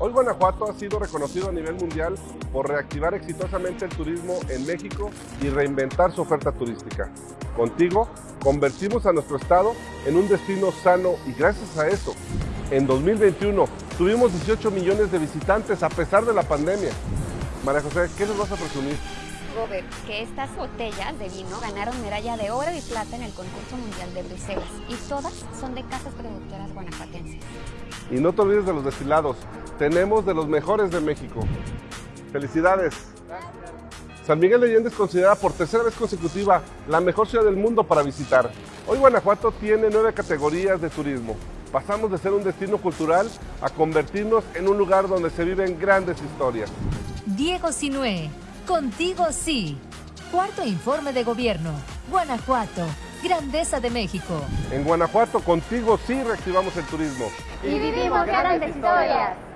Hoy Guanajuato ha sido reconocido a nivel mundial por reactivar exitosamente el turismo en México y reinventar su oferta turística. Contigo, convertimos a nuestro estado en un destino sano y gracias a eso, en 2021 tuvimos 18 millones de visitantes a pesar de la pandemia. María José, ¿qué nos vas a presumir? Robert, que estas botellas de vino ganaron medalla de oro y plata en el concurso mundial de Bruselas y todas son de casas productoras guanajuatenses. Y no te olvides de los destilados, tenemos de los mejores de México. ¡Felicidades! San Miguel de Allende es considerada por tercera vez consecutiva la mejor ciudad del mundo para visitar. Hoy Guanajuato tiene nueve categorías de turismo. Pasamos de ser un destino cultural a convertirnos en un lugar donde se viven grandes historias. Diego Sinué, contigo sí. Cuarto informe de gobierno. Guanajuato, grandeza de México. En Guanajuato, contigo sí reactivamos el turismo. Y vivimos grandes historias.